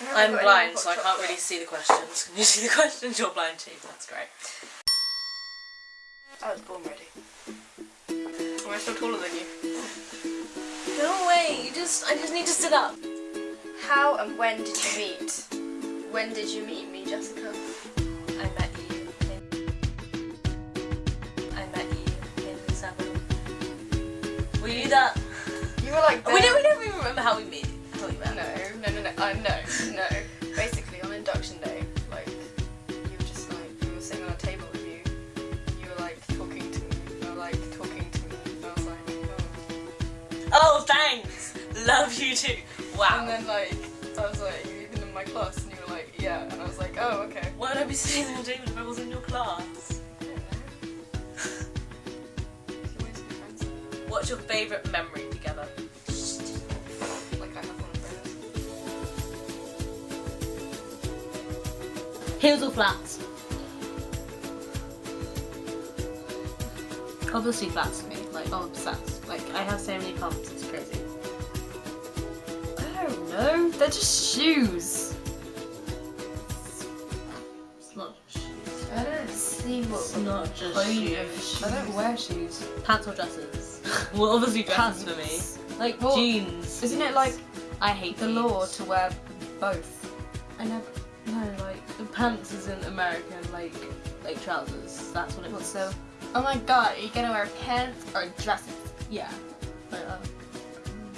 I'm blind, so I can't really see the questions. Can you see the questions? You're blind too. That's great. I was born ready. Am I still taller than you? No way. You just. I just need to sit up. How and when did you meet? When did you meet me, Jessica? I met you in. I met you in seven. Were you that? You were like. We don't. We don't even remember how we met. No, no. Uh, no, no. Basically, on induction day, like you were just like we were sitting on a table with you. You were like talking to me. You were like talking to me. I was like, oh. Oh, thanks. Love you too. Wow. And then like I was like, you even in my class, and you were like, yeah. And I was like, oh, okay. Why would I be sitting on a table if I was in your class? I don't know. You wanted to be friends. What's your favourite memory together? Hills or flats? Obviously flats to me. Like I'm obsessed. Like I have so many pumps. It's crazy. I don't know. They're just shoes. It's not just shoes. I don't see what It's not just shoes. I don't wear shoes. Pants or dresses? well, obviously dresses for me. Like Well, jeans. Isn't it like I hate the jeans. law to wear both? I never. No, like pants isn't American. Like like trousers. That's what it was. so? Oh my god, are you gonna wear pants or dresses? Yeah. But, um,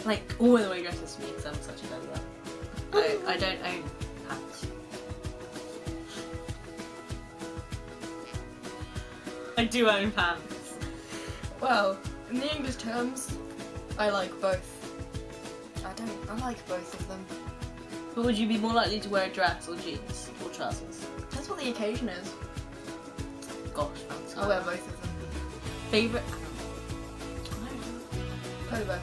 like all the way dresses for me because I'm such a girl. I, I don't own pants. I do own pants. Well, in the English terms, I like both. I don't. I like both of them. But would you be more likely to wear a dress or jeans trousers? That's what the occasion is. Gosh, fancy. I'll wear both of them. Favorite. Polo bear.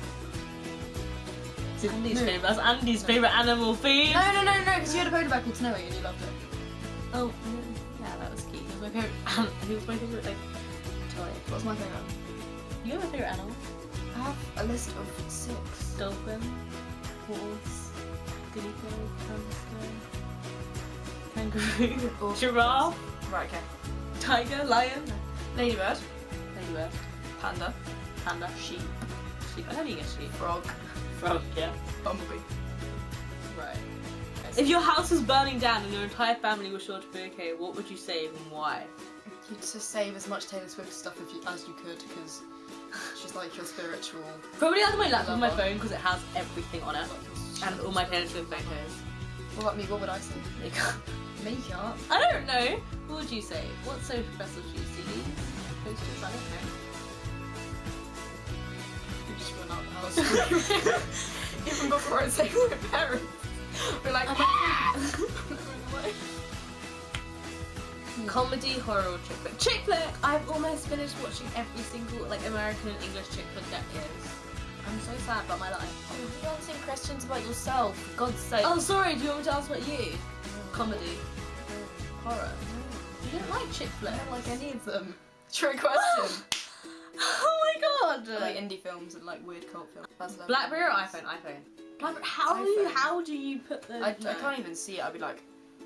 It's Andy's No. favorite. That's Andy's favorite animal food. No, no, no, no, because you had a polo bear called Snowy and you loved it. Oh, yeah, that was cute. It was my favorite. Um, he was my favorite like toy. What's my favourite? You have a favorite animal? I have a list of six. Dolphin, horse, guinea pig, hamster, kangaroo, Or- giraffe, Right, okay. tiger, lion, Ladybird, ladybird, panda, panda, sheep. Sheep. How do you get sheep? frog, Frog. Yeah. bumblebee. Right. If your house was burning down and your entire family was sure to be okay, what would you save and why? You'd just save as much Taylor Swift stuff if you, as you could because she's like your spiritual. Probably out of my laptop, and my phone, because it has everything on it, and all my Taylor Swift photos. What about me? What would I say? Makeup. Makeup. I don't know. What would you say? What's so special to you? CDs? Posters? I don't know. You just run out the house. Even before I say my parents. We're like, Comedy, horror, or chick flick? Chick flick! I've almost finished watching every single like American and English chick flick that is. I'm so sad about my life. Oh, You're answering questions about yourself, for God's sake. Oh, sorry. Do you want me to ask about you? Comedy, horror. Mm. You don't like chick I don't like any of them. True question. oh my god! I like indie films and like weird cult films. That's. Blackberry or iPhone? iPhone. Blackberry. How do you? How do you put the? I, I can't even see it. I'd be like,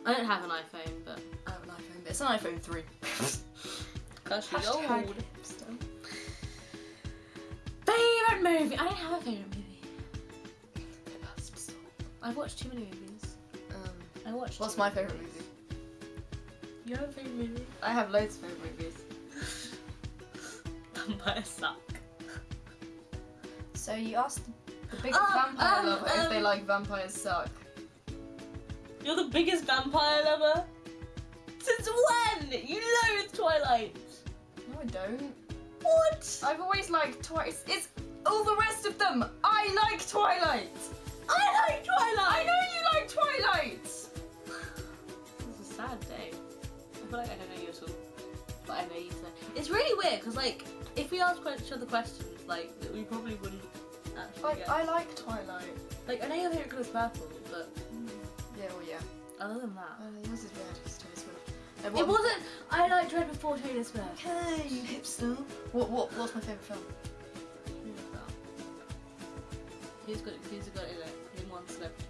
I don't have an iPhone, but I have an iPhone, but it's an iPhone 3. gosh, she's old. Favorite movie? I don't have a favorite movie. I've watched too many movies. Um, I watched. what's my favourite movies. movie? You have a favorite movie? I have loads of favourite movies. Vampires suck. So you asked the biggest Uh, vampire um, lover if they um, like vampires suck. You're the biggest vampire lover. Since when? You loathe Twilight. No, I don't. What? I've always liked Twilight. It's all the rest of them. I like Twilight. But I know you. So. It's really weird because like if we ask each other questions, like we probably wouldn't actually Like get. I like Twilight. Like I know your favorite colour is purple, but Yeah, well, yeah. other than that, Uh, yours is red. Taylor Swift. Uh, it what- wasn't. I liked Red before Taylor Swift. Okay, you hipster. What? What? What's my favourite film? Who was that? Who's got? Who's got it? Like, who won celebrity?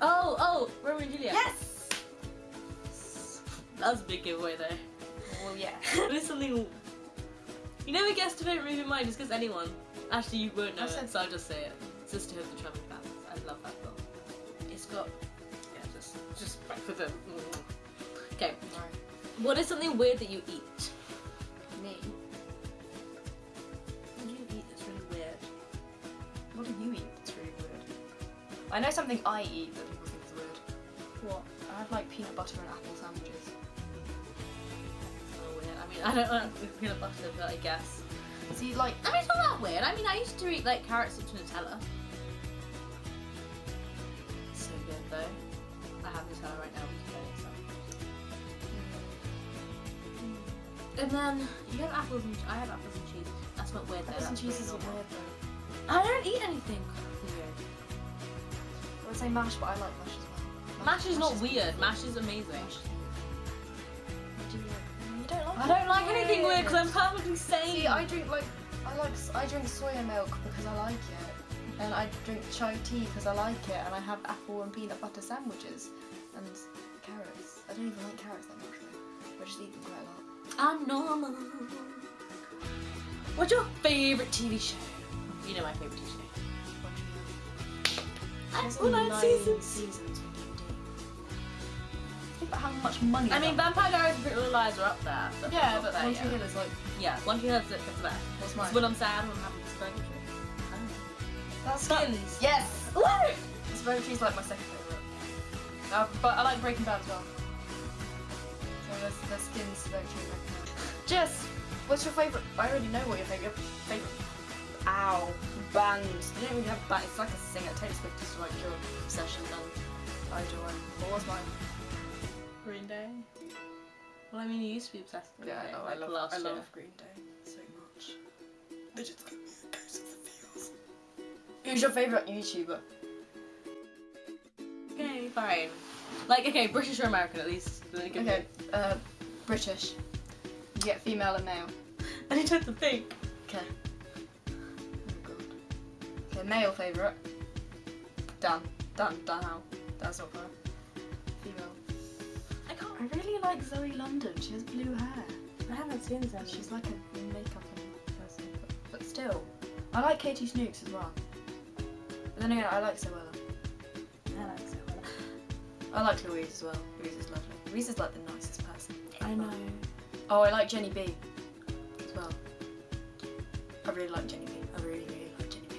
Oh, oh, Romeo and Juliet. Yes. That was a big giveaway though. Well, yeah. What is something. You never guess to favorite movie of mine just because anyone. Actually, you won't know I it, said- so I'll just say it. Sisterhood of the Traveling Pants. I love that film. It's got. Yeah, just. Just mm. back for the. Mm. Okay. Right. What is something weird that you eat? Me. What do you eat that's really weird? What do you eat that's really weird? I know something I eat that people think is weird. What? I have like peanut butter and apple sandwiches. Weird. I don't like peanut butter, but I guess. See, like, I mean, it's not that weird. I mean, I used to eat like carrots with Nutella. So good though. I have Nutella right now. We can get it, so. And then you have apples and I have apples and cheese. That's not weird though. apples and cheese is normal. weird though. I don't eat anything weird. I would say mash, but I like mash as well. Mash is not weird. beautiful. Mash is amazing. Mash is don't like I don't like anything weird because I'm perfectly sane. See, I drink like I like I drink soya milk because I like it, and I drink chai tea because I like it, and I have apple and peanut butter sandwiches, and carrots. I don't even like carrots that much though. I just eat them quite a lot. I'm normal. What's your favorite TV show? You know my favorite TV show. Well, nine nine seasons. seasons how much money. I mean, Vampire Diaries and Pretty Little Liars are up there. yeah, but One yeah. Tree Hill is like Yeah, One Tree Hill is the the best. what's It's mine? when I'm sad, when I'm happy, it's true. That's Skins. Yes. Woo! Very Tree's like my second favourite. Uh, but I like Breaking Bad as well. So there's, there's Skins, Very Tree, Breaking Bad. Jess, what's your favourite? I already know what your favourite favourite. Ow, band. You don't really have a band. It's like a singer. Takes pictures to like your obsession and I do one. What was mine? Green Day. Well, I mean, you used to be obsessed with Yeah, Green I Day, know. I like love. last I year. love Green Day so much. They just give me a ghost of the feels. Who's your favourite YouTuber? Okay, fine. Like, okay, British or American at least. Like, Okay, uh, British. You get female and male. I need time to think. Okay. Oh god. Okay, male favourite. Dan. Dan. Dan Howell. That's not fair. Female. I. Really like Zoe London. She has blue hair. I haven't seen them. She's like a makeup person, but, but still. I like Katie Snooks as well. But then again, I like Zoella. I like so well. I like Louise as well. Louise is lovely. Louise is like the nicest person. I know. Oh, I like Jenny B as well. I really like Jenny B. I really, really like Jenny B.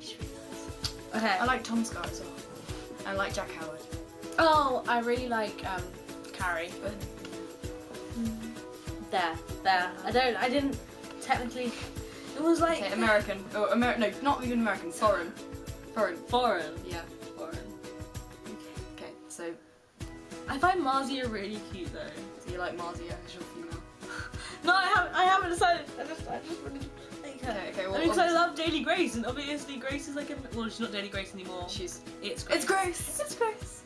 She's really nice. Okay. I like Tom Scott as well. I like Jack Howard. Oh, I really like um, Carrie. But hmm. There, there. I don't. I didn't technically. It was like okay, American. Oh, Amer- no, not even American. Foreign. Foreign. foreign. Yeah. Foreign. Okay, so, I find Marzia really cute though. Do you like Marzia as your female. No, I haven't. I haven't decided. I just, I just her. Okay, okay, I well, mean, 'cause I love Daily Grace, and obviously Grace is like a. Well, she's not Daily Grace anymore. She's. It's Grace. It's Grace! It's Grace!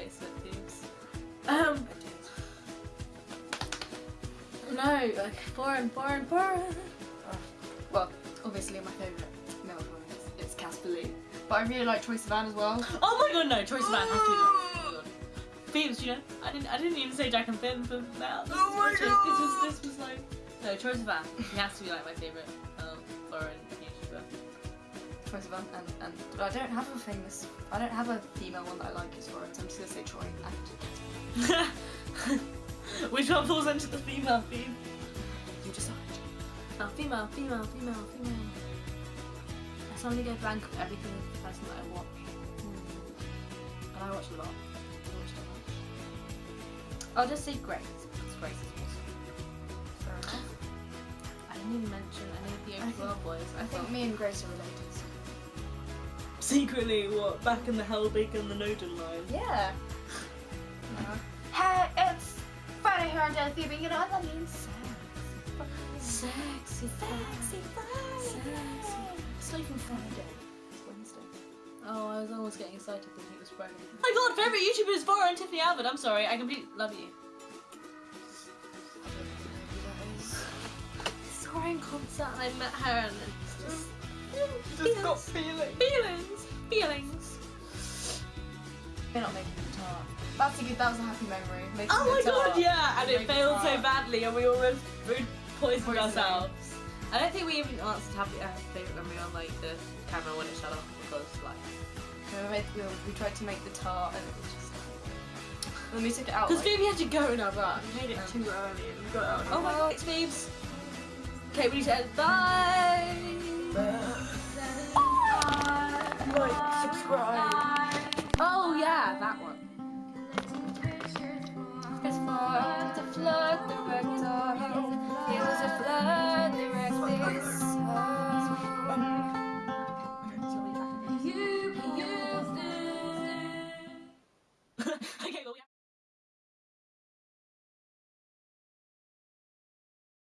Bad. Grace face. Um. No, like foreign, foreign, foreign. Well, obviously my favourite male one is it's Casper Lee. But I really like Troye Sivan as well. Oh my god, no, Troye Sivan has to be the. Oh my god. Phoebes, you know, I didn't, I didn't even say Jack and Finn for that. This Oh my God. was, this was, this was like, no, Troye Sivan. He has to be like my favorite um, foreign. Troye Sivan and, and but I don't have a famous I don't have a female one that I like as foreign, so I'm just gonna say Troye and. Which one falls into the female theme? You decide. Oh, female, female, female, female. I suddenly go blank of everything of the person that I watch. Hmm. And I watch a lot. I watch a lot. I'll just say Grace, because Grace is awesome. Fair enough. I didn't even mention any of the Overworld boys. I think me and Grace are related. Secretly, what, back in the Helbig and the Noden line? Yeah. Uh-huh. Hey, it's Friday here on Delphi, but you know what that means? Sexy, Sexy sexy, Friday. sexy. It's not even Friday. It's Wednesday. Oh, I was almost getting excited thinking it was Friday. Oh my god, favorite YouTuber is and Tiffany Alvord. I'm sorry, I completely love you. I don't know who that is. saw her in concert and I met her and it's just Just got feeling. feelings, feelings. They're not making the tart. That's a good. That was a happy memory. Making Oh my the tart. god, yeah, and it the failed so badly, and we almost food poisoned ourselves. I don't think we even answered happy uh, favorite memory on like the camera when it shut off because like we, made, we, we tried to make the tart and it was just. Like, then we took it out. because Like, Phoebe had to go now, but we made it too early and we got it out. Oh my god, it's Phoebe's. Okay, we need to end. Bye. Like, subscribe. Oh yeah, that one.